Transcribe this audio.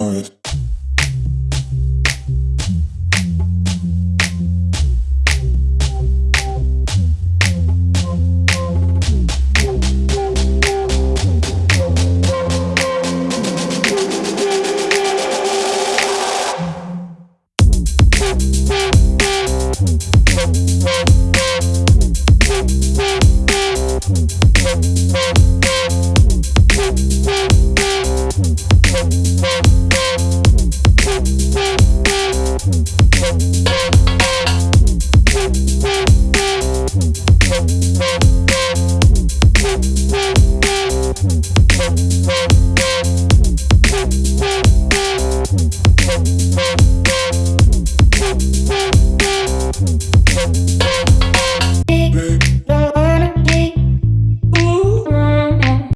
Alright. Thank